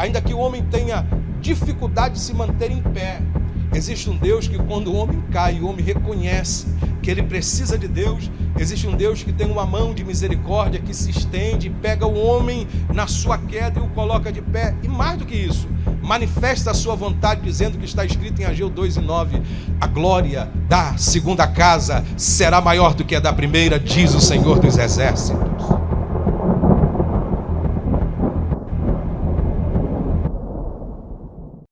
ainda que o homem tenha dificuldade de se manter em pé, existe um Deus que, quando o homem cai, o homem reconhece que ele precisa de Deus. Existe um Deus que tem uma mão de misericórdia que se estende, pega o homem na sua queda e o coloca de pé. E mais do que isso, manifesta a sua vontade, dizendo que está escrito em Ageu 2 e 9: A glória da segunda casa será maior do que a da primeira, diz o Senhor dos Exércitos.